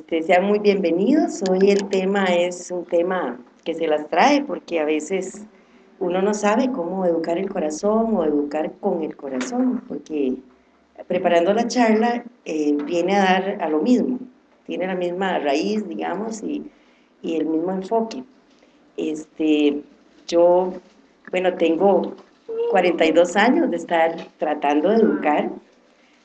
Este, sean muy bienvenidos. Hoy el tema es un tema que se las trae porque a veces uno no sabe cómo educar el corazón o educar con el corazón, porque preparando la charla eh, viene a dar a lo mismo, tiene la misma raíz, digamos, y, y el mismo enfoque. Este, yo, bueno, tengo 42 años de estar tratando de educar,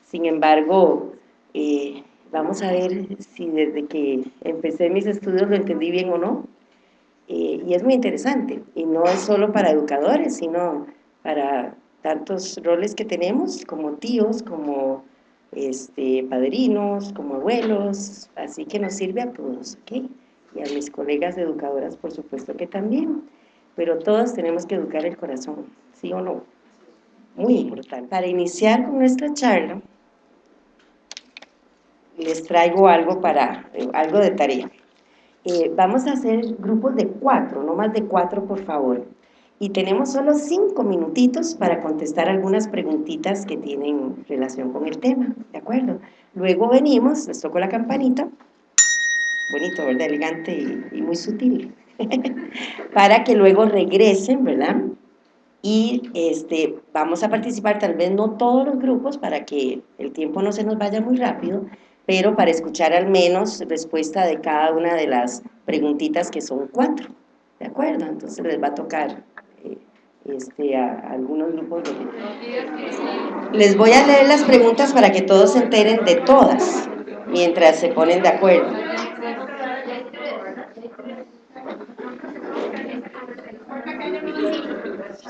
sin embargo, eh, vamos a ver si desde que empecé mis estudios lo entendí bien o no, eh, y es muy interesante, y no es solo para educadores, sino para tantos roles que tenemos, como tíos, como este, padrinos, como abuelos, así que nos sirve a todos, ¿ok? Y a mis colegas educadoras, por supuesto que también, pero todos tenemos que educar el corazón, ¿sí o no? Muy importante. Para iniciar con nuestra charla, les traigo algo, para, algo de tarea. Eh, vamos a hacer grupos de cuatro, no más de cuatro, por favor. Y tenemos solo cinco minutitos para contestar algunas preguntitas que tienen relación con el tema, ¿de acuerdo? Luego venimos, les toco la campanita, bonito, ¿verdad? Elegante y, y muy sutil, para que luego regresen, ¿verdad? Y este, vamos a participar, tal vez no todos los grupos, para que el tiempo no se nos vaya muy rápido, pero para escuchar al menos respuesta de cada una de las preguntitas que son cuatro, ¿de acuerdo? Entonces les va a tocar eh, este, a, algunos grupos. De... Les voy a leer las preguntas para que todos se enteren de todas, mientras se ponen de acuerdo.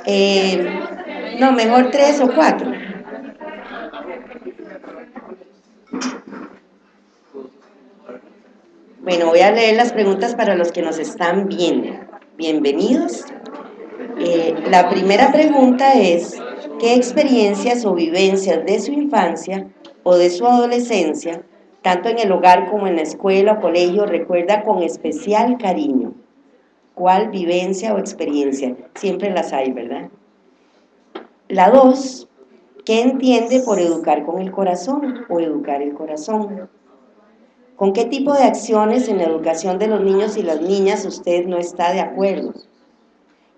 Eh, no, mejor tres o cuatro. Bueno, voy a leer las preguntas para los que nos están viendo. Bienvenidos. Eh, la primera pregunta es, ¿qué experiencias o vivencias de su infancia o de su adolescencia, tanto en el hogar como en la escuela o colegio, recuerda con especial cariño? ¿Cuál vivencia o experiencia? Siempre las hay, ¿verdad? La dos, ¿qué entiende por educar con el corazón o educar el corazón? ¿Con qué tipo de acciones en la educación de los niños y las niñas usted no está de acuerdo?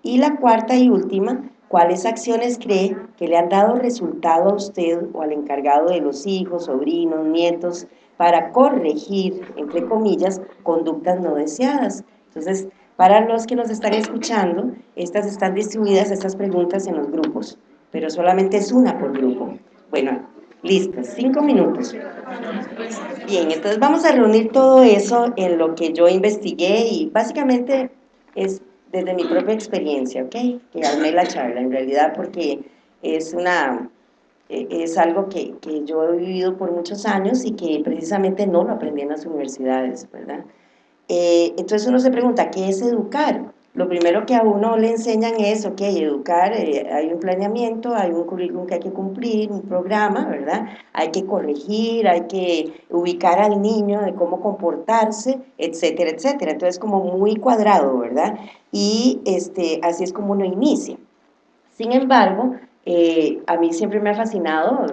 Y la cuarta y última, ¿cuáles acciones cree que le han dado resultado a usted o al encargado de los hijos, sobrinos, nietos, para corregir, entre comillas, conductas no deseadas? Entonces, para los que nos están escuchando, estas están distribuidas, estas preguntas en los grupos, pero solamente es una por grupo. Bueno, Listo, cinco minutos. Bien, entonces vamos a reunir todo eso en lo que yo investigué y básicamente es desde mi propia experiencia, ¿ok? Que armé la charla, en realidad porque es una e, es algo que, que, yo he vivido por muchos años y que precisamente no lo aprendí en las universidades, ¿verdad? Eh, entonces uno se pregunta, ¿qué es educar? Lo primero que a uno le enseñan es, ok, educar, eh, hay un planeamiento, hay un currículum que hay que cumplir, un programa, ¿verdad? Hay que corregir, hay que ubicar al niño de cómo comportarse, etcétera, etcétera. Entonces, como muy cuadrado, ¿verdad? Y este, así es como uno inicia. Sin embargo, eh, a mí siempre me ha fascinado,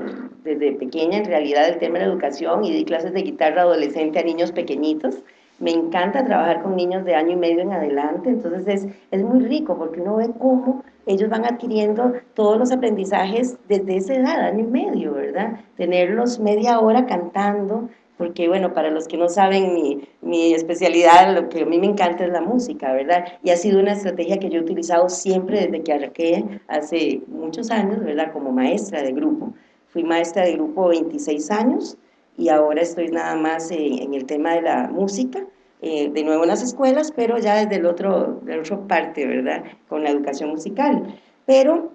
desde pequeña en realidad, el tema de la educación y di clases de guitarra adolescente a niños pequeñitos, me encanta trabajar con niños de año y medio en adelante, entonces es, es muy rico porque uno ve cómo ellos van adquiriendo todos los aprendizajes desde esa edad, año y medio, ¿verdad? Tenerlos media hora cantando, porque bueno, para los que no saben mi, mi, especialidad, lo que a mí me encanta es la música, ¿verdad? Y ha sido una estrategia que yo he utilizado siempre desde que arranqué hace muchos años, ¿verdad? Como maestra de grupo. Fui maestra de grupo 26 años, y ahora estoy nada más en, el tema de la música, eh, de nuevo en las escuelas, pero ya desde el otro, de otra parte, ¿verdad? Con la educación musical. Pero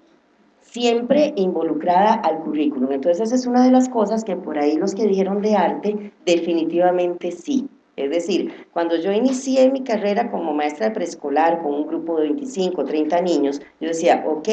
siempre involucrada al currículum. Entonces esa es una de las cosas que por ahí los que dijeron de arte, definitivamente sí. Es decir, cuando yo inicié mi carrera como maestra de preescolar con un grupo de 25, 30 niños, yo decía, ok,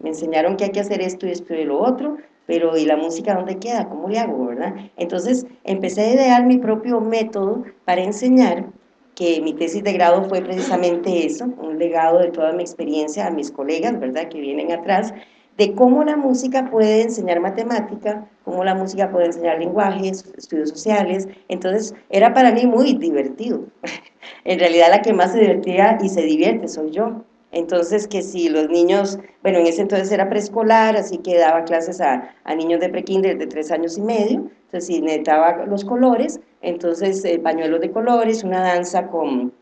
me enseñaron que hay que hacer esto y esto y lo otro, pero ¿y la música dónde queda? ¿Cómo le hago, verdad? Entonces empecé a idear mi propio método para enseñar, que mi tesis de grado fue precisamente eso, un legado de toda mi experiencia a mis colegas, ¿verdad?, que vienen atrás, de cómo la música puede enseñar matemática, cómo la música puede enseñar lenguajes, estudios sociales, entonces era para mí muy divertido. en realidad la que más se divertía y se divierte soy yo. Entonces, que si los niños, bueno, en ese entonces era preescolar, así que daba clases a, niños de prekinder de tres años y medio, entonces si necesitaba los colores, entonces eh, pañuelos de colores, una danza con,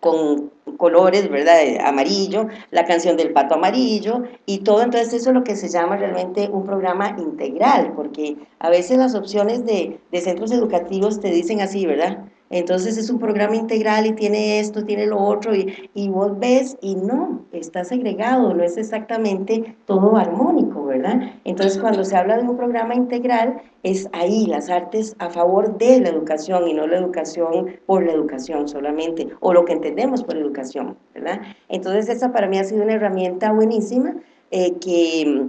con colores, ¿verdad? Amarillo, la canción del pato amarillo y todo, entonces eso es lo que se llama realmente un programa integral, porque a veces las opciones de, de centros educativos te dicen así, ¿verdad? Entonces es un programa integral y tiene esto, tiene lo otro, y, y, vos ves y no, está segregado, no es exactamente todo armónico, ¿verdad? Entonces cuando se habla de un programa integral, es ahí las artes a favor de la educación y no la educación por la educación solamente, o lo que entendemos por educación, ¿verdad? Entonces esa para mí ha sido una herramienta buenísima eh, que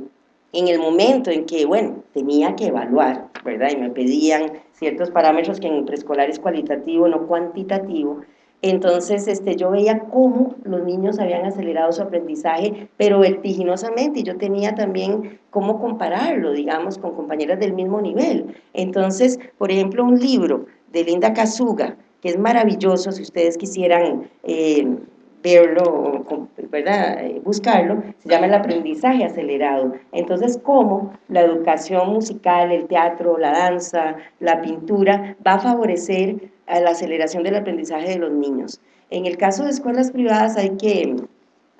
en el momento en que, bueno, tenía que evaluar, ¿verdad? Y me pedían ciertos parámetros que en preescolar es cualitativo, no cuantitativo, entonces este, yo veía cómo los niños habían acelerado su aprendizaje, pero vertiginosamente, y yo tenía también cómo compararlo, digamos, con compañeras del mismo nivel. Entonces, por ejemplo, un libro de Linda Kazuga, que es maravilloso, si ustedes quisieran eh, verlo, ¿verdad? Eh, buscarlo, se llama el aprendizaje acelerado. Entonces, cómo la educación musical, el teatro, la danza, la pintura, va a favorecer a la aceleración del aprendizaje de los niños. En el caso de escuelas privadas hay que,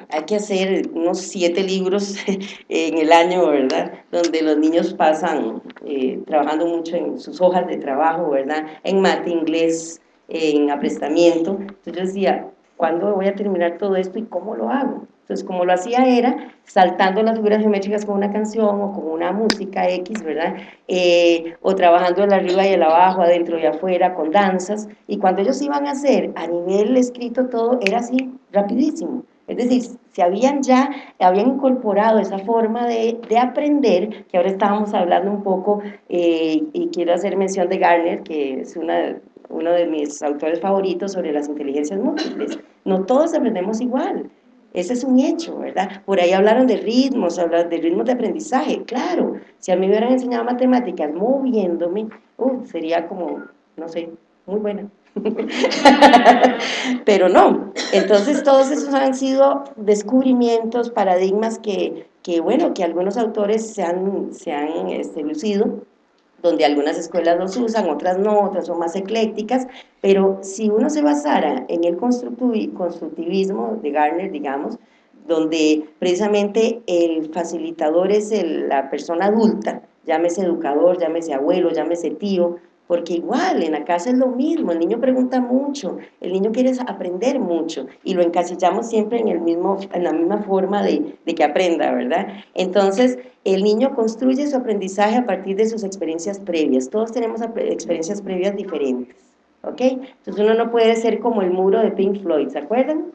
hay que hacer unos siete libros en el año, ¿verdad? Donde los niños pasan eh, trabajando mucho en sus hojas de trabajo, ¿verdad? En mate, inglés, en aprestamiento. Entonces yo decía, ¿cuándo voy a terminar todo esto y cómo lo hago? Entonces, como lo hacía era saltando las figuras geométricas con una canción o con una música X, ¿verdad? Eh, o trabajando el arriba y el abajo, adentro y afuera, con danzas. Y cuando ellos iban a hacer a nivel escrito todo, era así, rapidísimo. Es decir, se habían ya, habían incorporado esa forma de, de aprender, que ahora estábamos hablando un poco, eh, y quiero hacer mención de Garner, que es una uno de mis autores favoritos sobre las inteligencias múltiples. No todos aprendemos igual. Ese es un hecho, ¿verdad? Por ahí hablaron de ritmos, hablaron de ritmos de aprendizaje. Claro, si a mí me hubieran enseñado matemáticas moviéndome, uh, sería como, no sé, muy buena. Pero no. Entonces todos esos han sido descubrimientos, paradigmas que, que bueno, que algunos autores se han, se han este, lucido donde algunas escuelas los usan, otras no, otras son más eclécticas, pero si uno se basara en el constructivismo de Garner, digamos, donde precisamente el facilitador es la persona adulta, llámese educador, llámese abuelo, llámese tío, porque igual en la casa es lo mismo, el niño pregunta mucho, el niño quiere aprender mucho y lo encasillamos siempre en, el mismo, en la misma forma de, de que aprenda, ¿verdad? Entonces, el niño construye su aprendizaje a partir de sus experiencias previas, todos tenemos experiencias previas diferentes, ¿ok? Entonces uno no puede ser como el muro de Pink Floyd, ¿se acuerdan?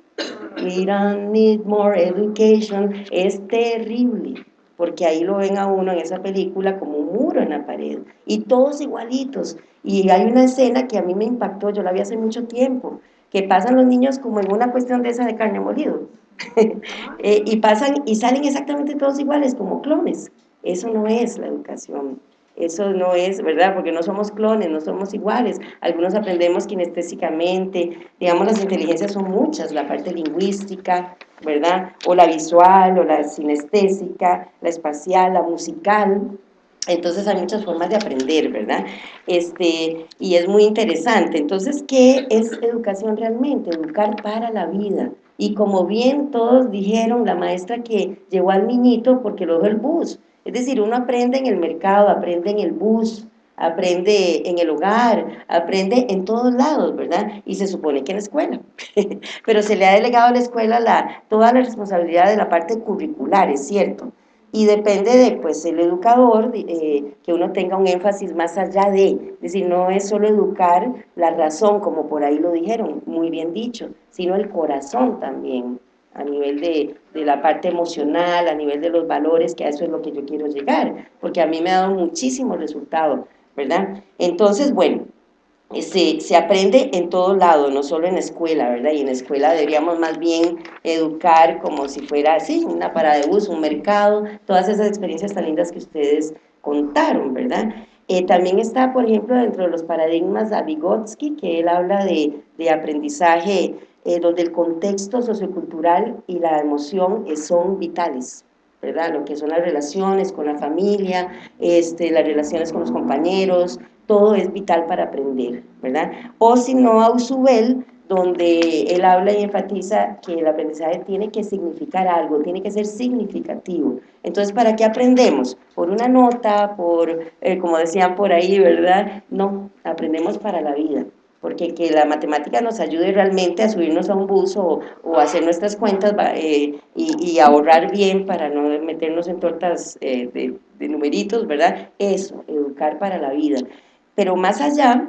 We don't need more education, es terrible porque ahí lo ven a uno en esa película como un muro en la pared, y todos igualitos, y hay una escena que a mí me impactó, yo la vi hace mucho tiempo, que pasan los niños como en una cuestión de esa de carne molido, eh, y pasan y salen exactamente todos iguales, como clones, eso no es la educación, eso no es, ¿verdad? Porque no somos clones, no somos iguales. Algunos aprendemos kinestésicamente, digamos, las inteligencias son muchas, la parte lingüística, ¿verdad? O la visual, o la sinestésica, la espacial, la musical. Entonces hay muchas formas de aprender, ¿verdad? Este, y es muy interesante. Entonces, ¿qué es educación realmente? Educar para la vida. Y como bien todos dijeron, la maestra que llevó al niñito porque lo dejó el bus, es decir, uno aprende en el mercado, aprende en el bus, aprende en el hogar, aprende en todos lados, ¿verdad? Y se supone que en la escuela. Pero se le ha delegado a la escuela la, toda la responsabilidad de la parte curricular, es cierto. Y depende de, pues, el educador, eh, que uno tenga un énfasis más allá de, es decir, no es solo educar la razón, como por ahí lo dijeron, muy bien dicho, sino el corazón también a nivel de, de, la parte emocional, a nivel de los valores, que a eso es lo que yo quiero llegar, porque a mí me ha dado muchísimo resultado, ¿verdad? Entonces, bueno, se, se, aprende en todo lado, no solo en escuela, ¿verdad? Y en escuela deberíamos más bien educar como si fuera así, una parada de bus, un mercado, todas esas experiencias tan lindas que ustedes contaron, ¿verdad? Eh, también está, por ejemplo, dentro de los paradigmas de Vygotsky, que él habla de, de aprendizaje eh, donde el contexto sociocultural y la emoción eh, son vitales, ¿verdad? Lo que son las relaciones con la familia, este, las relaciones con los compañeros, todo es vital para aprender, ¿verdad? O si no, Ausubel, donde él habla y enfatiza que el aprendizaje tiene que significar algo, tiene que ser significativo. Entonces, ¿para qué aprendemos? ¿Por una nota? ¿Por, eh, como decían por ahí, verdad? No, aprendemos para la vida porque que la matemática nos ayude realmente a subirnos a un bus o, o hacer nuestras cuentas eh, y, ahorrar bien para no meternos en tortas eh, de, de numeritos, ¿verdad? Eso, educar para la vida. Pero más allá,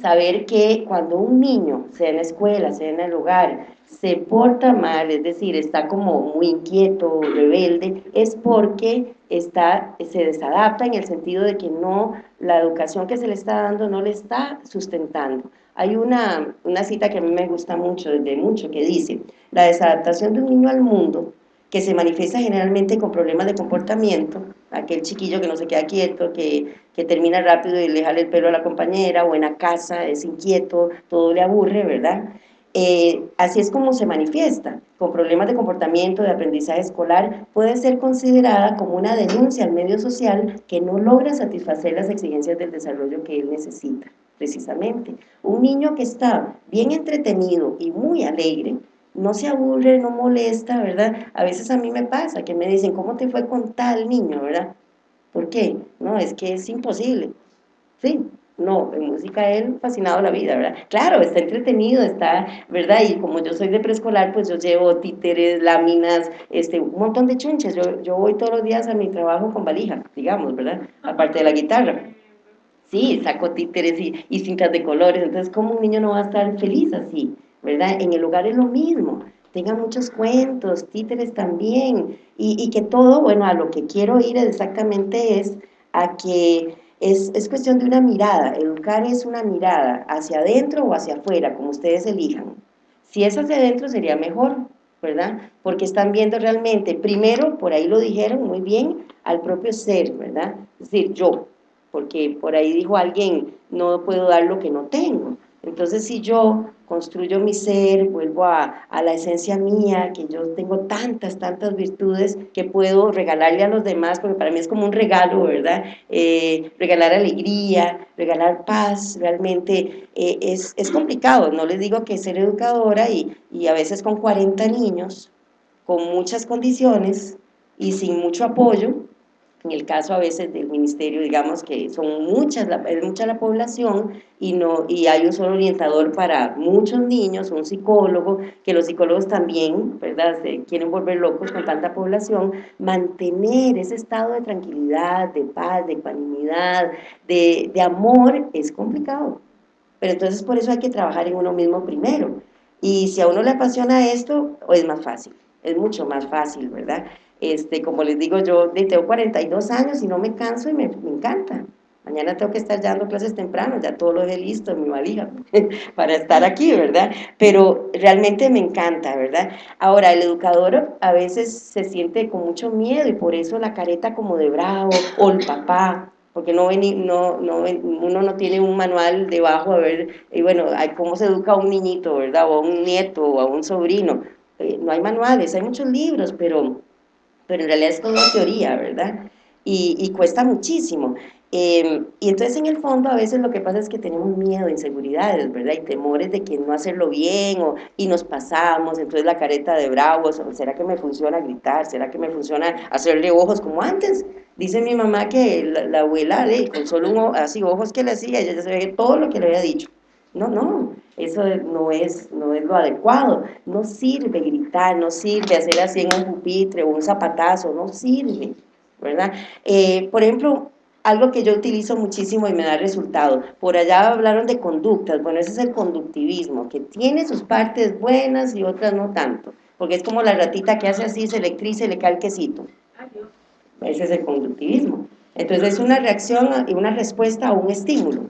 saber que cuando un niño, sea en la escuela, sea en el hogar, se porta mal, es decir, está como muy inquieto, rebelde, es porque está, se desadapta en el sentido de que no, la educación que se le está dando no le está sustentando. Hay una, una cita que a mí me gusta mucho, desde mucho, que dice, la desadaptación de un niño al mundo que se manifiesta generalmente con problemas de comportamiento, aquel chiquillo que no se queda quieto, que, que termina rápido y le jale el pelo a la compañera, o en la casa es inquieto, todo le aburre, ¿verdad? Eh, así es como se manifiesta, con problemas de comportamiento, de aprendizaje escolar, puede ser considerada como una denuncia al medio social que no logra satisfacer las exigencias del desarrollo que él necesita, precisamente. Un niño que está bien entretenido y muy alegre, no se aburre, no molesta, ¿verdad? A veces a mí me pasa que me dicen, ¿cómo te fue con tal niño, verdad? ¿Por qué? No, es que es imposible. Sí, no, en música él fascinado la vida, ¿verdad? Claro, está entretenido, está, ¿verdad? Y como yo soy de preescolar, pues yo llevo títeres, láminas, este, un montón de chunches. Yo, yo voy todos los días a mi trabajo con valija, digamos, ¿verdad? Aparte de la guitarra. Sí, saco títeres y, y cintas de colores, entonces, ¿cómo un niño no va a estar feliz así? ¿verdad? En el hogar es lo mismo, tenga muchos cuentos, títeres también, y, y, que todo, bueno, a lo que quiero ir exactamente es a que es, es cuestión de una mirada, educar es una mirada hacia adentro o hacia afuera, como ustedes elijan. Si es hacia adentro sería mejor, ¿verdad? Porque están viendo realmente, primero, por ahí lo dijeron muy bien, al propio ser, ¿verdad? Es decir, yo, porque por ahí dijo alguien, no puedo dar lo que no tengo. Entonces, si yo construyo mi ser, vuelvo a, a, la esencia mía, que yo tengo tantas, tantas virtudes que puedo regalarle a los demás, porque para mí es como un regalo, ¿verdad? Eh, regalar alegría, regalar paz, realmente eh, es, es, complicado, no les digo que ser educadora y, y a veces con 40 niños, con muchas condiciones y sin mucho apoyo, en el caso a veces del ministerio, digamos que son muchas, es mucha la población y, no, y hay un solo orientador para muchos niños, un psicólogo, que los psicólogos también, ¿verdad?, se quieren volver locos con tanta población, mantener ese estado de tranquilidad, de paz, de ecuanimidad, de, de amor, es complicado. Pero entonces por eso hay que trabajar en uno mismo primero. Y si a uno le apasiona esto, es más fácil, es mucho más fácil, ¿verdad?, este, como les digo, yo tengo 42 años y no me canso y me, me encanta. Mañana tengo que estar ya dando clases temprano, ya todo lo he listo en mi valija para estar aquí, ¿verdad? Pero realmente me encanta, ¿verdad? Ahora, el educador a veces se siente con mucho miedo y por eso la careta como de bravo o el papá, porque no, no, no uno no tiene un manual debajo a ver, y bueno, cómo se educa a un niñito, ¿verdad? O a un nieto o a un sobrino. Eh, no hay manuales, hay muchos libros, pero pero en realidad es toda teoría, ¿verdad? Y, y cuesta muchísimo. Eh, y entonces en el fondo a veces lo que pasa es que tenemos miedo, inseguridades, ¿verdad? Y temores de que no hacerlo bien o, y nos pasamos, entonces la careta de bravos, ¿será que me funciona gritar? ¿Será que me funciona hacerle ojos como antes? Dice mi mamá que la, la abuela, con solo un, así ojos que le hacía, ella ya sabía todo lo que le había dicho. No, no, eso no es, no es lo adecuado. No sirve gritar, no sirve hacer así en un pupitre o un zapatazo, no sirve, ¿verdad? Eh, por ejemplo, algo que yo utilizo muchísimo y me da resultado. Por allá hablaron de conductas. Bueno, ese es el conductivismo, que tiene sus partes buenas y otras no tanto. Porque es como la ratita que hace así, se electriza y le cae el quesito. Ese es el conductivismo. Entonces es una reacción y una respuesta a un estímulo.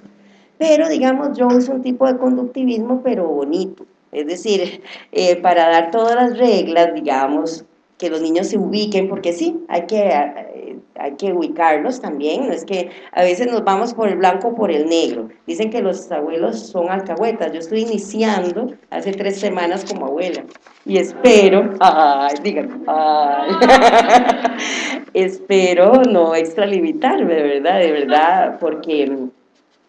Pero, digamos, yo uso un tipo de conductivismo, pero bonito. Es decir, eh, para dar todas las reglas, digamos, que los niños se ubiquen, porque sí, hay que, eh, hay que ubicarlos también, no es que a veces nos vamos por el blanco o por el negro. Dicen que los abuelos son alcahuetas, yo estoy iniciando hace tres semanas como abuela, y espero, ay, díganme, ay, espero no extralimitarme, de verdad, de verdad, porque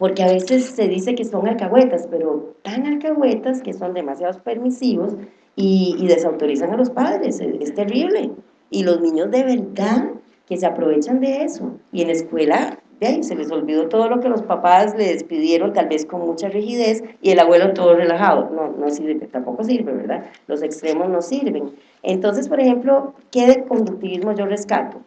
porque a veces se dice que son alcahuetas, pero tan alcahuetas que son demasiado permisivos y, desautorizan a los padres, es, terrible. Y los niños de verdad que se aprovechan de eso. Y en la escuela, de ahí, se les olvidó todo lo que los papás les pidieron, tal vez con mucha rigidez, y el abuelo todo relajado. No, no sirve, tampoco sirve, ¿verdad? Los extremos no sirven. Entonces, por ejemplo, ¿qué de conductivismo yo rescato?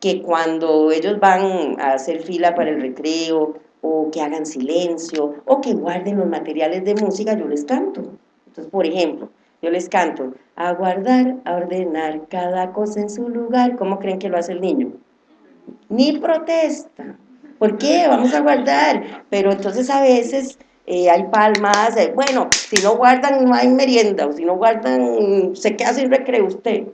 Que cuando ellos van a hacer fila para el recreo, o que hagan silencio, o que guarden los materiales de música, yo les canto. Entonces, por ejemplo, yo les canto, a guardar, a ordenar cada cosa en su lugar. ¿Cómo creen que lo hace el niño? Ni protesta. ¿Por qué? Vamos a guardar. Pero entonces a veces eh, hay palmas, bueno, si no guardan no hay merienda, o si no guardan se queda sin recreo usted.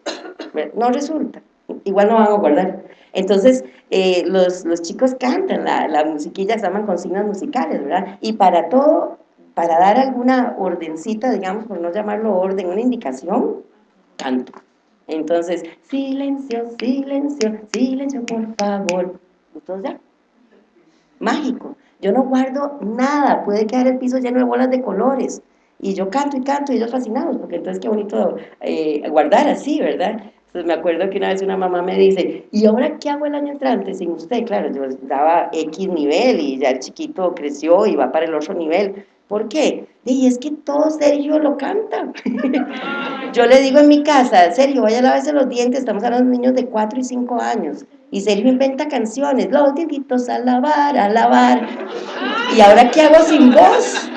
No resulta. Igual no van a guardar. Entonces, eh, los, los, chicos cantan, la, la musiquilla se llaman consignas musicales, ¿verdad? Y para todo, para dar alguna ordencita, digamos, por no llamarlo orden, una indicación, canto. Entonces, silencio, silencio, silencio, por favor. Entonces ya, mágico. Yo no guardo nada, puede quedar el piso lleno de bolas de colores. Y yo canto y canto y ellos fascinados, porque entonces qué bonito eh, guardar así, ¿verdad? Entonces me acuerdo que una vez una mamá me dice, ¿y ahora qué hago el año entrante sin usted? Claro, yo daba X nivel y ya el chiquito creció y va para el otro nivel. ¿Por qué? Y es que todo Sergio lo canta. yo le digo en mi casa, Sergio, vaya a lavarse los dientes, estamos hablando de niños de 4 y 5 años. Y Sergio inventa canciones, los dientitos a lavar, a lavar. ¿Y ahora qué hago sin voz?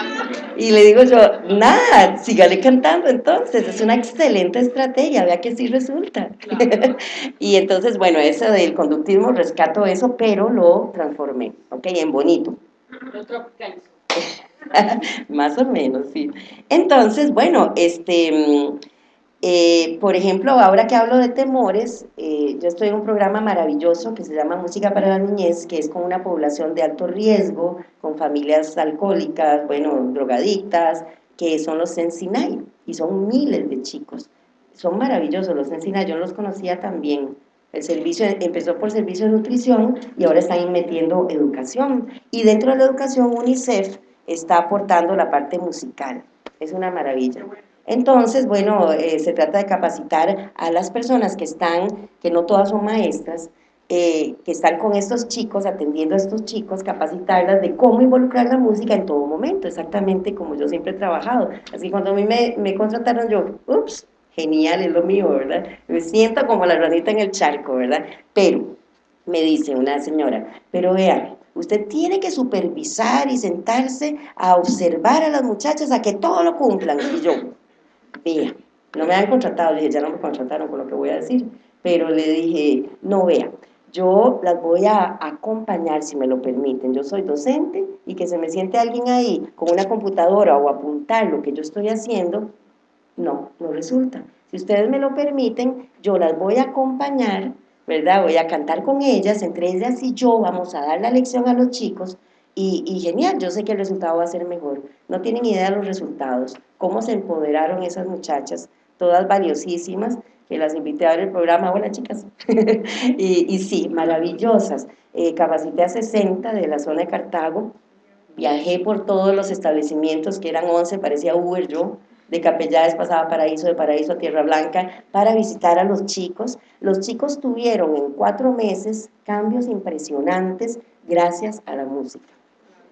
Y le digo yo, nada, sígale cantando entonces, es una excelente estrategia, vea que sí resulta. y entonces, bueno, eso del conductismo, rescato eso, pero lo transformé, ¿ok? En bonito. Más o menos, sí. Entonces, bueno, este eh, por ejemplo, ahora que hablo de temores, eh, yo estoy en un programa maravilloso que se llama Música para la Niñez, que es con una población de alto riesgo, con familias alcohólicas, bueno, drogadictas, que son los Sensinay, y son miles de chicos. Son maravillosos los Sensinay, yo los conocía también. El servicio empezó por servicio de nutrición y ahora están metiendo educación. Y dentro de la educación UNICEF está aportando la parte musical. Es una maravilla. Entonces, bueno, eh, se trata de capacitar a las personas que están, que no todas son maestras, eh, que están con estos chicos, atendiendo a estos chicos, capacitarlas de cómo involucrar la música en todo momento, exactamente como yo siempre he trabajado. Así cuando a mí me, me contrataron, yo, ups, genial, es lo mío, ¿verdad? Me siento como la ranita en el charco, ¿verdad? Pero, me dice una señora, pero vea, usted tiene que supervisar y sentarse a observar a las muchachas a que todo lo cumplan. Y yo, vea, no me han contratado, le dije, ya no me contrataron con lo que voy a decir, pero le dije, no vea, yo las voy a acompañar si me lo permiten, yo soy docente y que se me siente alguien ahí con una computadora o apuntar lo que yo estoy haciendo, no, no resulta. Si ustedes me lo permiten, yo las voy a acompañar, ¿verdad? Voy a cantar con ellas, entre ellas y yo vamos a dar la lección a los chicos y, genial, yo sé que el resultado va a ser mejor. No tienen idea de los resultados, cómo se empoderaron esas muchachas, todas valiosísimas, que las invité a ver el programa, hola chicas, y, y, sí, maravillosas. Eh, capacité a 60 de la zona de Cartago, viajé por todos los establecimientos, que eran 11, parecía Uber yo, de Capellades pasaba a Paraíso, de Paraíso a Tierra Blanca, para visitar a los chicos. Los chicos tuvieron en cuatro meses cambios impresionantes gracias a la música.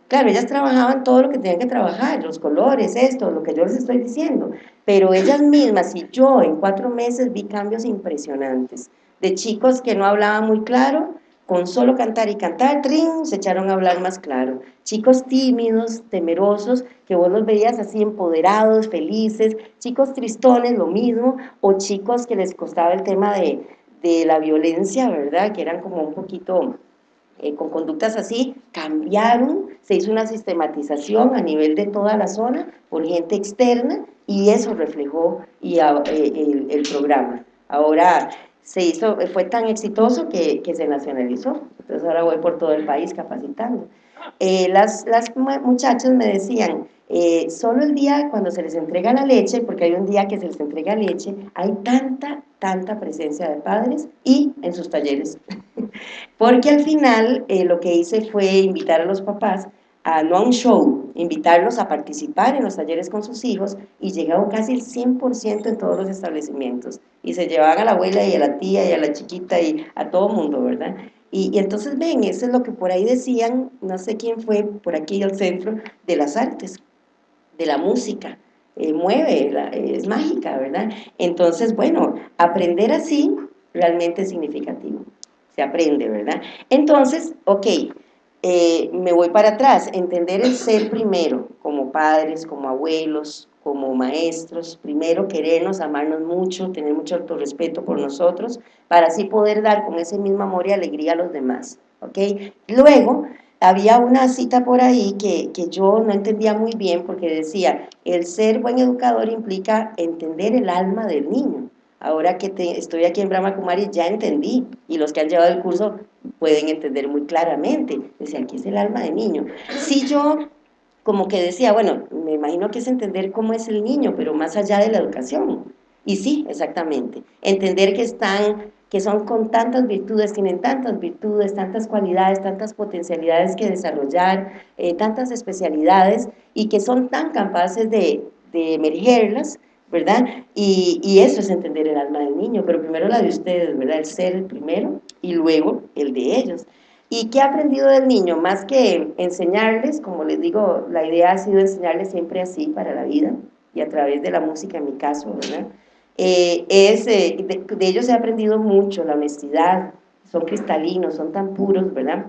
Claro, ellas trabajaban todo lo que tenían que trabajar, los colores, esto, lo que yo les estoy diciendo, pero ellas mismas y yo en cuatro meses vi cambios impresionantes, de chicos que no hablaban muy claro, con solo cantar y cantar, trin, se echaron a hablar más claro. Chicos tímidos, temerosos, que vos los veías así empoderados, felices, chicos tristones, lo mismo, o chicos que les costaba el tema de, de la violencia, ¿verdad? Que eran como un poquito eh, con conductas así, cambiaron, se hizo una sistematización a nivel de toda la zona por gente externa y eso reflejó y, eh, el, programa. Ahora se hizo, fue tan exitoso que, que, se nacionalizó, entonces ahora voy por todo el país capacitando. Eh, las, las muchachas me decían, solo el día cuando se les entrega la leche, porque hay un día que se les entrega leche, hay tanta, tanta presencia de padres y en sus talleres. Porque al final eh, lo que hice fue invitar a los papás a no a un show, invitarlos a participar en los talleres con sus hijos y llegaron casi el 100% en todos los establecimientos y se llevaban a la abuela y a la tía y a la chiquita y a todo mundo, ¿verdad? Y, entonces ven, eso es lo que por ahí decían, no sé quién fue por aquí al centro, de las artes, de la música, eh, mueve, es mágica, ¿verdad? Entonces, bueno, aprender así realmente es significativo, se aprende, ¿verdad? Entonces, ok, eh, me voy para atrás, entender el ser primero, como padres, como abuelos, como maestros, primero querernos, amarnos mucho, tener mucho autorrespeto por nosotros, para así poder dar con ese mismo amor y alegría a los demás, ¿ok? Luego, había una cita por ahí que, que, yo no entendía muy bien porque decía, el ser buen educador implica entender el alma del niño. Ahora que estoy aquí en Brahma Kumari ya entendí, y los que han llevado el curso pueden entender muy claramente. Decían, ¿qué es el alma del niño? Si yo como que decía, bueno, me imagino que es entender cómo es el niño, pero más allá de la educación. Y sí, exactamente, entender que están que son con tantas virtudes, tienen tantas virtudes, tantas cualidades, tantas potencialidades que desarrollar, eh, tantas especialidades y que son tan capaces de, de emergerlas, ¿verdad? Y, y, eso es entender el alma del niño, pero primero la de ustedes, ¿verdad? El ser el primero y luego el de ellos. ¿Y qué ha aprendido del niño? Más que enseñarles, como les digo, la idea ha sido enseñarles siempre así para la vida y a través de la música en mi caso, ¿verdad? Eh, es, eh, de, ellos he aprendido mucho, la honestidad, son cristalinos, son tan puros, ¿verdad?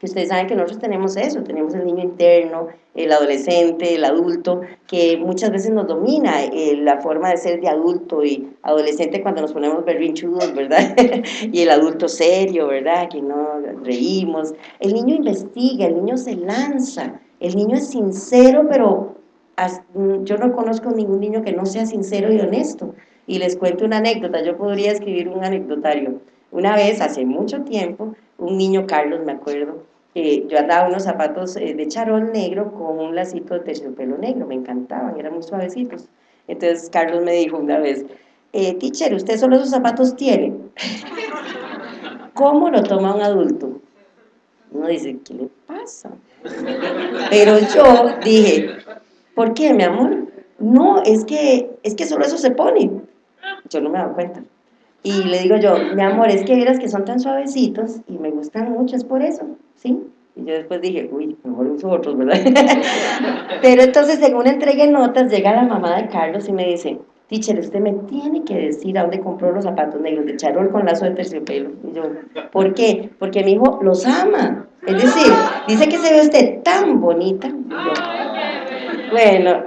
Que ustedes saben que nosotros tenemos eso, tenemos el niño interno, el adolescente, el adulto, que muchas veces nos domina eh, la forma de ser de adulto y adolescente cuando nos ponemos berrinchudos, ¿verdad? y el adulto serio, ¿verdad? Que no reímos. El niño investiga, el niño se lanza, el niño es sincero, pero yo no conozco ningún niño que no sea sincero y honesto. Y les cuento una anécdota, yo podría escribir un anecdotario. Una vez, hace mucho tiempo, un niño, Carlos, me acuerdo, que yo andaba unos zapatos eh, de charol negro con un lacito de terciopelo negro, me encantaban, eran muy suavecitos. Entonces Carlos me dijo una vez, eh, teacher, ¿usted solo esos zapatos tiene? ¿Cómo lo toma un adulto? Uno dice, ¿qué le pasa? Pero yo dije, ¿por qué, mi amor? No, es que, es que solo eso se pone yo no me doy cuenta. Y le digo yo, mi amor, es que vieras que son tan suavecitos y me gustan mucho, es por eso, ¿sí? Y yo después dije, uy, mejor uso otros, ¿verdad? Pero entonces, según entregué notas, llega la mamá de Carlos y me dice, teacher, usted me tiene que decir a dónde compró los zapatos negros de charol con lazo de terciopelo. Y yo, ¿por qué? Porque mi hijo los ama. Es decir, dice que se ve usted tan bonita. bueno,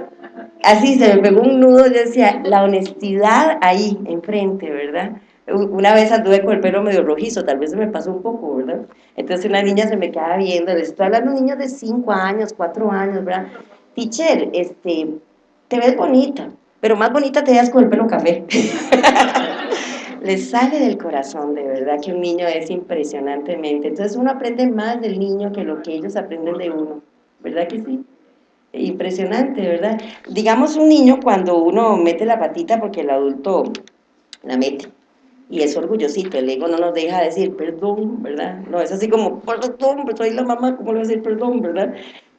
así se me pegó un nudo, yo decía, la honestidad ahí, enfrente, ¿verdad? Una vez anduve con el pelo medio rojizo, tal vez se me pasó un poco, ¿verdad? Entonces una niña se me quedaba viendo, les estoy hablando de niños de 5 años, 4 años, ¿verdad? Teacher, este, te ves bonita, pero más bonita te ves con el pelo café. les sale del corazón, de verdad, que un niño es impresionantemente. Entonces uno aprende más del niño que lo que ellos aprenden de uno, ¿verdad que sí? impresionante, ¿verdad? Digamos un niño cuando uno mete la patita porque el adulto la mete y es orgullosito, el ego no nos deja decir perdón, ¿verdad? No, es así como, perdón, soy la mamá, ¿cómo le voy a decir perdón, verdad?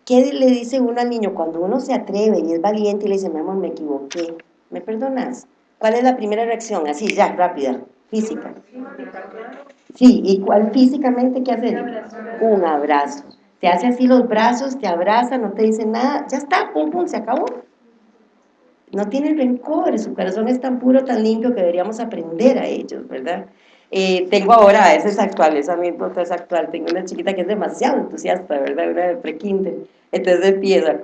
¿Qué le dice uno al niño cuando uno se atreve y es valiente y le dice, mi amor, me equivoqué, ¿me perdonas? ¿Cuál es la primera reacción? Así, ya, rápida, física. Sí, ¿y cuál físicamente qué hacer? Un abrazo te hace así los brazos, te abraza, no te dice nada, ya está, pum, pum, se acabó. No tiene rencor, su corazón es tan puro, tan limpio que deberíamos aprender a ellos, ¿verdad? Eh, tengo ahora, esa es actual, esa anécdota es actual, tengo una chiquita que es demasiado entusiasta, ¿verdad? Una de prekinder, entonces empieza,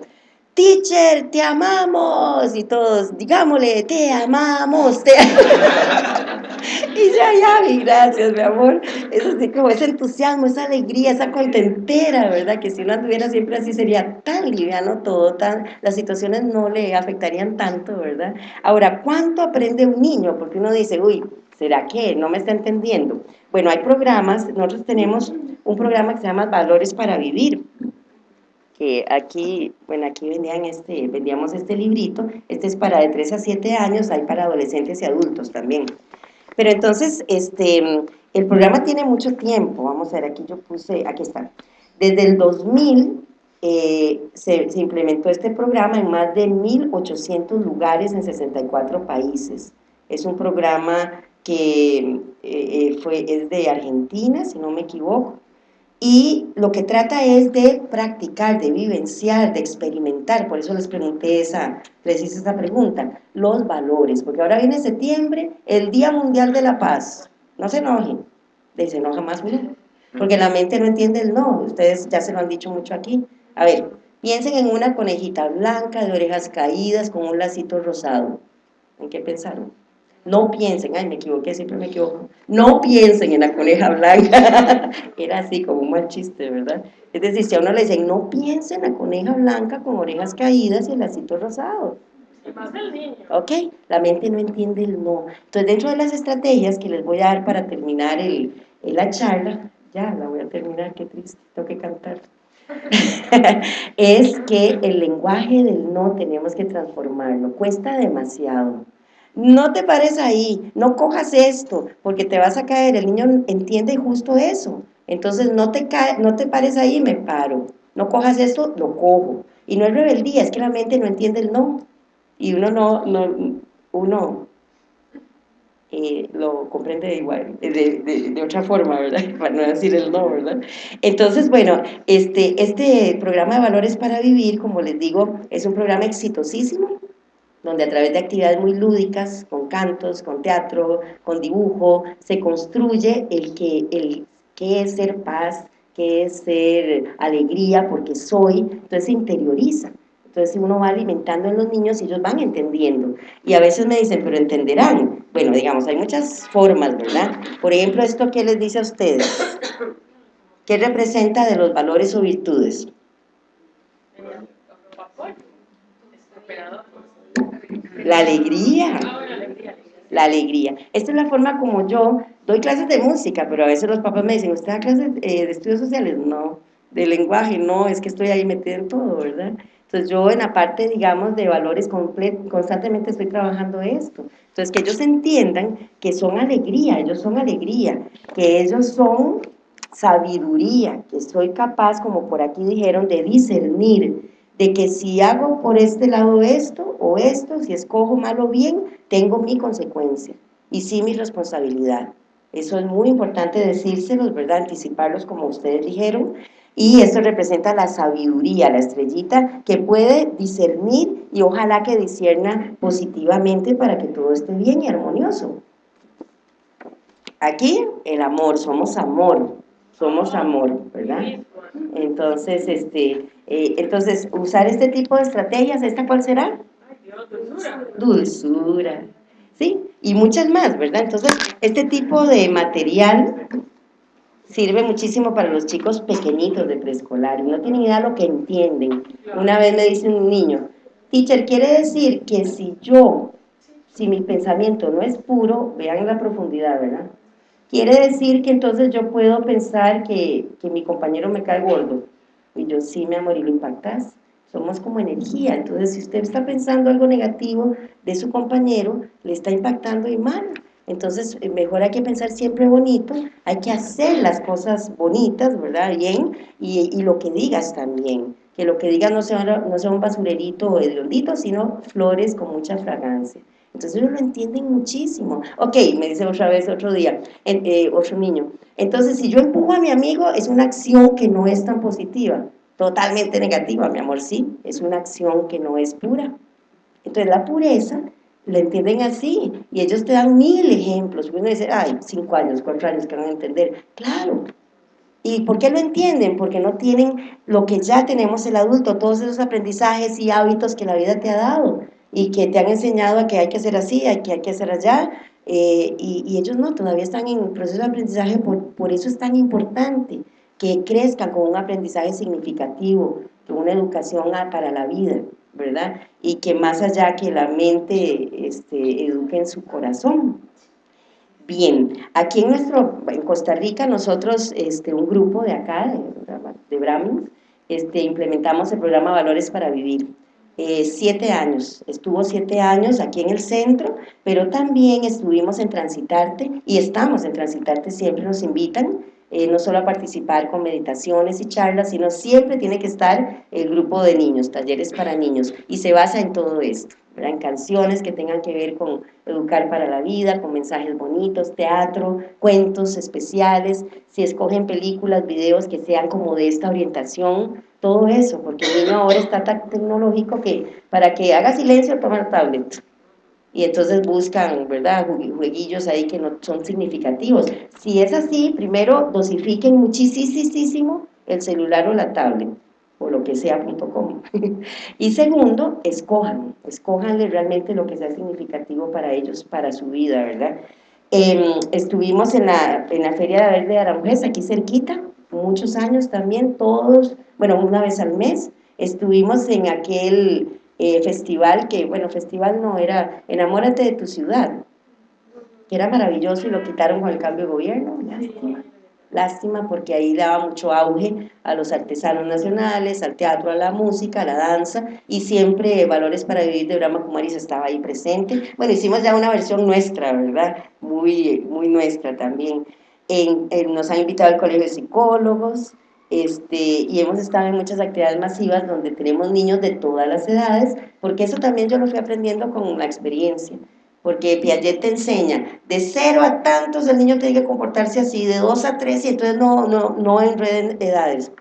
teacher, te amamos, y todos, digámosle, te amamos, te y ya, ya, gracias, mi amor. Es así como ese entusiasmo, esa alegría, esa contentera, ¿verdad? Que si uno anduviera siempre así sería tan liviano todo, tan, las situaciones no le afectarían tanto, ¿verdad? Ahora, ¿cuánto aprende un niño? Porque uno dice, uy, ¿será que no me está entendiendo? Bueno, hay programas, nosotros tenemos un programa que se llama Valores para Vivir, aquí, bueno, aquí vendían este, vendíamos este librito, este es para de 3 a 7 años, hay para adolescentes y adultos también. Pero entonces, este, el programa tiene mucho tiempo, vamos a ver, aquí yo puse, aquí está. Desde el 2000 eh, se, se, implementó este programa en más de 1.800 lugares en 64 países. Es un programa que eh, eh, fue, es de Argentina, si no me equivoco, y lo que trata es de practicar, de vivenciar, de experimentar, por eso les pregunté esa, les hice esa pregunta, los valores, porque ahora viene septiembre, el Día Mundial de la Paz, no se enojen, se enoja más uno, porque la mente no entiende el no, ustedes ya se lo han dicho mucho aquí, a ver, piensen en una conejita blanca de orejas caídas con un lacito rosado, ¿en qué pensaron? No piensen, ay, me equivoqué, siempre me equivoco. No piensen en la coneja blanca. Era así, como un mal chiste, ¿verdad? Es decir, si a uno le dicen, no piensen en la coneja blanca con orejas caídas y el lacito rosado. Ok, la mente no entiende el no. Entonces, dentro de las estrategias que les voy a dar para terminar el, la charla, ya la voy a terminar, qué triste, tengo que cantar. es que el lenguaje del no tenemos que transformarlo, cuesta demasiado. No te pares ahí, no cojas esto, porque te vas a caer. El niño entiende justo eso. Entonces no te, cae, no te pares ahí, me paro. No cojas esto, lo cojo. Y no es rebeldía, es que la mente no entiende el no. Y uno no, no uno eh, lo comprende igual, de, de, otra forma, ¿verdad? Para no decir el no, ¿verdad? Entonces, bueno, este, este programa de Valores para Vivir, como les digo, es un programa exitosísimo donde a través de actividades muy lúdicas, con cantos, con teatro, con dibujo, se construye el que, el, es ser paz, qué es ser alegría, porque soy, entonces se interioriza. Entonces uno va alimentando en los niños y ellos van entendiendo. Y a veces me dicen, pero entenderán. Bueno, digamos, hay muchas formas, ¿verdad? Por ejemplo, esto que les dice a ustedes. ¿Qué representa de los valores o virtudes? La alegría. La alegría. Esta es la forma como yo doy clases de música, pero a veces los papás me dicen, ¿usted da clases eh, de estudios sociales? No. De lenguaje, no, es que estoy ahí metida en todo, ¿verdad? Entonces yo en la parte, digamos, de valores constantemente estoy trabajando esto. Entonces que ellos entiendan que son alegría, ellos son alegría, que ellos son sabiduría, que soy capaz, como por aquí dijeron, de discernir, de que si hago por este lado esto o esto, si escojo mal o bien, tengo mi consecuencia y sí mi responsabilidad. Eso es muy importante decírselos, ¿verdad? Anticiparlos como ustedes dijeron. Y esto representa la sabiduría, la estrellita, que puede discernir y ojalá que discierna positivamente para que todo esté bien y armonioso. Aquí, el amor, somos amor, somos amor, ¿verdad? Entonces, este, eh, entonces, usar este tipo de estrategias, ¿esta cuál será? Dulzura. Dulzura. ¿Sí? Y muchas más, ¿verdad? Entonces, este tipo de material sirve muchísimo para los chicos pequeñitos de preescolar no tienen idea lo que entienden. Una vez me dice un niño, teacher, quiere decir que si yo, si mi pensamiento no es puro, vean la profundidad, ¿verdad? Quiere decir que entonces yo puedo pensar que, que mi compañero me cae gordo. Y yo, sí, mi amor, y lo impactas. Somos como energía. Entonces, si usted está pensando algo negativo de su compañero, le está impactando y mal. Entonces, eh, mejor hay que pensar siempre bonito, hay que hacer las cosas bonitas, ¿verdad? Bien, y, y lo que digas también. Que lo que digas no sea, no sea un basurerito o hediondito, sino flores con mucha fragancia. Entonces ellos lo entienden muchísimo. Ok, me dice otra vez otro día, eh, otro niño. Entonces, si yo empujo a mi amigo, es una acción que no es tan positiva. Totalmente negativa, mi amor, sí. Es una acción que no es pura. Entonces, la pureza la entienden así. Y ellos te dan mil ejemplos. Uno dice, ay, cinco años, cuatro años que van a entender. Claro. ¿Y por qué lo entienden? Porque no tienen lo que ya tenemos el adulto, todos esos aprendizajes y hábitos que la vida te ha dado y que te han enseñado a que hay que hacer así, hay que hay que hacer allá, eh, y, ellos no, todavía están en proceso de aprendizaje, por, por eso es tan importante que crezcan con un aprendizaje significativo, con una educación para la vida, ¿verdad? Y que más allá que la mente este, eduque en su corazón. Bien, aquí en nuestro, en Costa Rica, nosotros, este, un grupo de acá, de, de este, implementamos el programa Valores para Vivir. Eh, siete años, estuvo siete años aquí en el centro, pero también estuvimos en Transitarte y estamos en Transitarte, siempre nos invitan eh, no solo a participar con meditaciones y charlas, sino siempre tiene que estar el grupo de niños, talleres para niños, y se basa en todo esto, en canciones que tengan que ver con educar para la vida, con mensajes bonitos, teatro, cuentos especiales, si escogen películas, videos que sean como de esta orientación, todo eso, porque el niño ahora está tan tecnológico que para que haga silencio toma el tablet, y entonces buscan, ¿verdad?, jueguillos ahí que no son significativos. Si es así, primero dosifiquen muchísimo el celular o la tablet, o lo que sea, .com. y segundo, escojan, escojanle realmente lo que sea significativo para ellos, para su vida, ¿verdad? Em, estuvimos en la, en la Feria de Verde de Aranjuez, aquí cerquita, muchos años también, todos, bueno, una vez al mes, estuvimos en aquel eh, festival que, bueno, festival no, era Enamórate de tu ciudad, que era maravilloso y lo quitaron con el cambio de gobierno, lástima. Lástima porque ahí daba mucho auge a los artesanos nacionales, al teatro, a la música, a la danza y siempre Valores para Vivir de Brahma Kumaris estaba ahí presente. Bueno, hicimos ya una versión nuestra, ¿verdad? Muy, muy nuestra también. nos han invitado al Colegio de Psicólogos, este, y hemos estado en muchas actividades masivas donde tenemos niños de todas las edades, porque eso también yo lo fui aprendiendo con la experiencia, porque Piaget te enseña, de cero a tantos el niño tiene que comportarse así, de dos a tres, y entonces no, no, no enreden edades.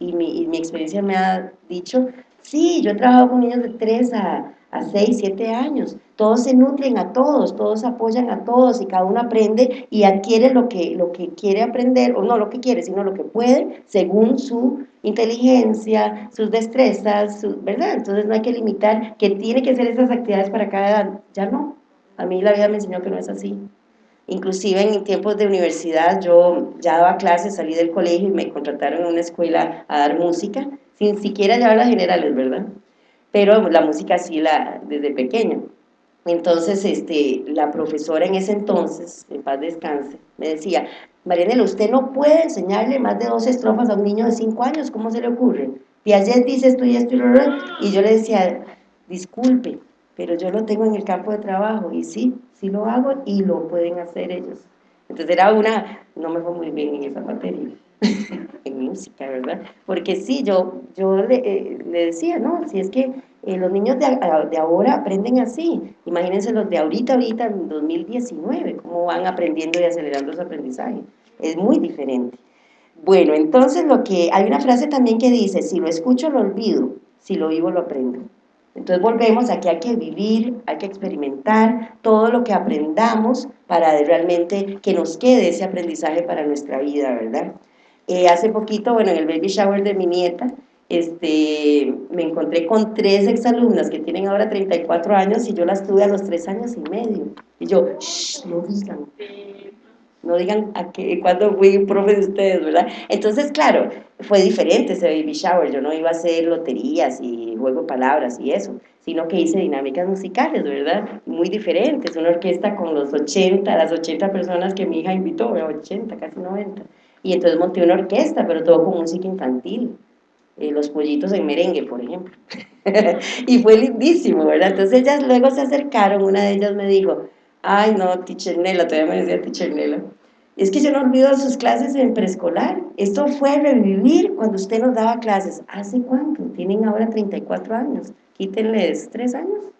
Y mi, y mi experiencia me ha dicho, sí, yo he trabajado con niños de tres a, a 6, 7 años. Todos se nutren a todos, todos apoyan a todos y cada uno aprende y adquiere lo que, lo que quiere aprender, o no lo que quiere, sino lo que puede, según su inteligencia, sus destrezas, ¿verdad? Entonces no hay que limitar que tiene que hacer esas actividades para cada edad. Ya no. A mí la vida me enseñó que no es así. Inclusive en tiempos de universidad yo ya daba clases, salí del colegio y me contrataron en una escuela a dar música, sin siquiera llevar las generales, ¿verdad? pero la música sí la, desde pequeña. Entonces, este, la profesora en ese entonces, en paz descanse, me decía, Marianela, usted no puede enseñarle más de dos estrofas a un niño de cinco años, ¿cómo se le ocurre? Piaget dice esto y esto y lo y yo le decía, disculpe, pero yo lo tengo en el campo de trabajo, y sí, sí lo hago y lo pueden hacer ellos. Entonces era una, no me fue muy bien en esa materia. en música, ¿verdad? Porque sí, yo, yo le, eh, le decía, ¿no? Si es que eh, los niños de, de, ahora aprenden así, imagínense los de ahorita, ahorita en 2019, cómo van aprendiendo y acelerando su aprendizaje, es muy diferente. Bueno, entonces lo que, hay una frase también que dice, si lo escucho lo olvido, si lo vivo lo aprendo. Entonces volvemos aquí, hay que vivir, hay que experimentar todo lo que aprendamos para realmente que nos quede ese aprendizaje para nuestra vida, ¿verdad? Eh, hace poquito, bueno, en el baby shower de mi nieta, este, me encontré con tres exalumnas que tienen ahora 34 años y yo las tuve a los tres años y medio. Y yo, shh, no digan, no digan a qué, cuando fui profe de ustedes, ¿verdad? Entonces, claro, fue diferente ese baby shower, yo no iba a hacer loterías y juego palabras y eso, sino que hice dinámicas musicales, ¿verdad? Muy diferentes, una orquesta con los 80, las 80 personas que mi hija invitó, 80, casi 90 y entonces monté una orquesta, pero todo con música infantil, eh, los pollitos en merengue, por ejemplo. y fue lindísimo, ¿verdad? Entonces ellas luego se acercaron, una de ellas me dijo, ay no, teacher Nela, todavía me decía teacher Nela, es que yo no olvido sus clases en preescolar, esto fue revivir cuando usted nos daba clases, ¿hace cuánto? Tienen ahora 34 años, quítenles 3 años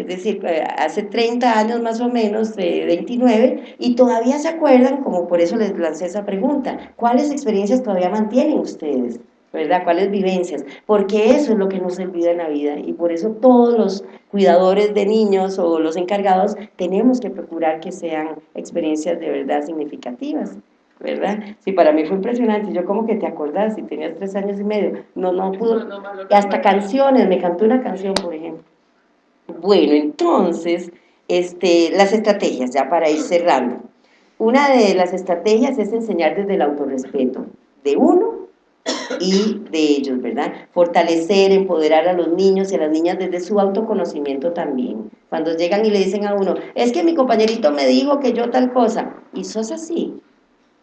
es decir, eh, hace 30 años más o menos, de 29, y todavía se acuerdan, como por eso les lancé esa pregunta, ¿cuáles experiencias todavía mantienen ustedes? ¿verdad? ¿Cuáles vivencias? Porque eso es lo que nos olvida en la vida y por eso todos los cuidadores de niños o los encargados tenemos que procurar que sean experiencias de verdad significativas. ¿verdad? Sí, para mí fue impresionante, yo como que te acordás, si tenías tres años y medio, no, no pudo, y hasta canciones, me cantó una canción, por ejemplo. Bueno, entonces, este, las estrategias, ya para ir cerrando. Una de las estrategias es enseñar desde el autorrespeto de uno y de ellos, ¿verdad? Fortalecer, empoderar a los niños y a las niñas desde su autoconocimiento también. Cuando llegan y le dicen a uno, es que mi compañerito me dijo que yo tal cosa, y sos así,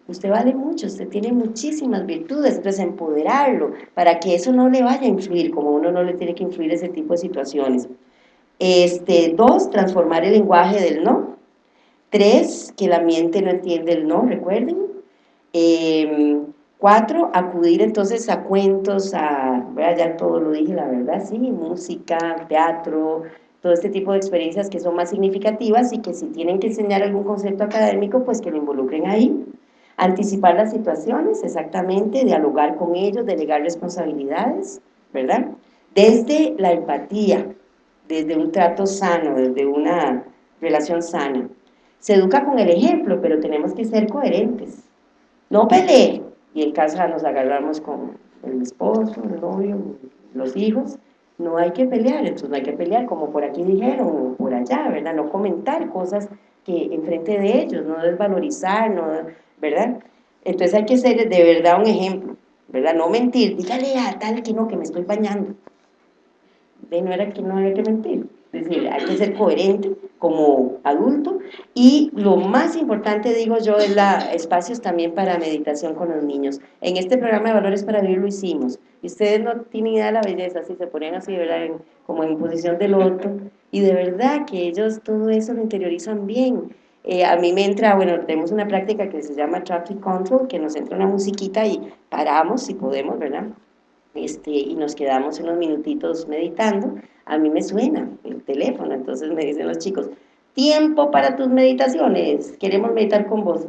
usted vale mucho, usted tiene muchísimas virtudes, entonces empoderarlo para que eso no le vaya a influir, como uno no le tiene que influir ese tipo de situaciones. Este, dos, transformar el lenguaje del no. Tres, que la mente no entiende el no, recuerden. Eh, Cuatro, acudir entonces a cuentos, a, ya todo lo dije, la verdad, sí, música, teatro, todo este tipo de experiencias que son más significativas y que si tienen que enseñar algún concepto académico, pues que lo involucren ahí. Anticipar las situaciones, exactamente, dialogar con ellos, delegar responsabilidades, ¿verdad? Desde la empatía, desde un trato sano, desde una relación sana. Se educa con el ejemplo, pero tenemos que ser coherentes. No pelear, y en casa nos agarramos con el esposo, el novio, los hijos, no hay que pelear, entonces no hay que pelear como por aquí dijeron, o por allá, ¿verdad? No comentar cosas que enfrente de ellos, no desvalorizar, no, ¿verdad? Entonces hay que ser de verdad un ejemplo, ¿verdad? No mentir, dígale a tal que no, que me estoy bañando. De no era que no hay que mentir. Es decir, hay que ser coherente como adulto y lo más importante, digo yo, es la espacios también para meditación con los niños. En este programa de Valores para Vivir lo hicimos y ustedes no tienen idea de la belleza, si se ponen así, ¿verdad? como en posición de loto y de verdad que ellos todo eso lo interiorizan bien. Eh, a mí me entra, bueno, tenemos una práctica que se llama Traffic Control, que nos entra una musiquita y paramos si podemos, ¿verdad? Este, y nos quedamos unos minutitos meditando a mí me suena el teléfono, entonces me dicen los chicos, tiempo para tus meditaciones, queremos meditar con vos,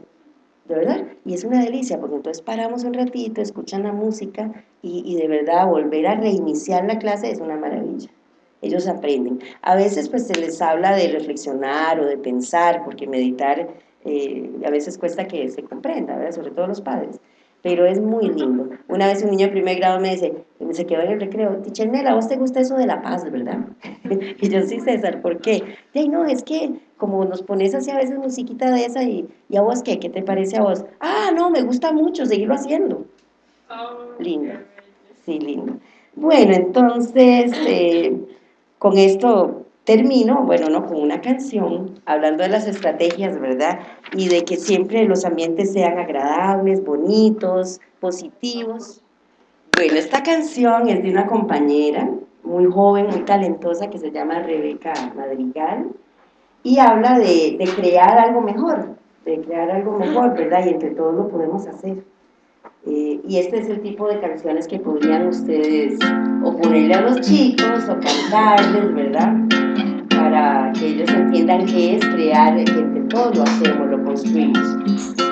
de verdad, y es una delicia, porque entonces paramos un ratito, escuchan la música, y, de verdad volver a reiniciar la clase es una maravilla, ellos aprenden. A veces pues se les habla de reflexionar o de pensar, porque meditar eh, a veces cuesta que se comprenda, ¿verdad? sobre todo los padres, pero es muy lindo. Una vez un niño de primer grado me dice, se quedó en el recreo, Ticher Nela, ¿a vos te gusta eso de la paz, verdad? y yo, sí, César, ¿por qué? Y no, es que como nos pones así a veces musiquita de esa, y, ¿y a vos qué? ¿Qué te parece a vos? Ah, no, me gusta mucho, seguirlo haciendo. Oh, lindo, sí, lindo. Bueno, entonces, eh, con esto termino, bueno, no, con una canción, hablando de las estrategias, ¿verdad? Y de que siempre los ambientes sean agradables, bonitos, positivos. Bueno, esta canción es de una compañera muy joven, muy talentosa, que se llama Rebeca Madrigal, y habla de, crear algo mejor, de crear algo mejor, ¿verdad? Y entre todos lo podemos hacer. Eh, y este es el tipo de canciones que podrían ustedes o ponerle a los chicos o cantarles, ¿verdad? Que ellos entiendan qué es crear, que entre todos lo hacemos, lo construimos.